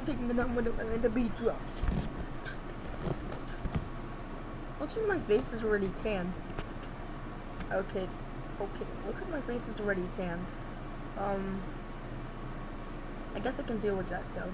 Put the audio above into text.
taking the number the, when the beat drops. Looks like my face is already tanned. Okay, okay. Looks like my face is already tanned. Um, I guess I can deal with that though.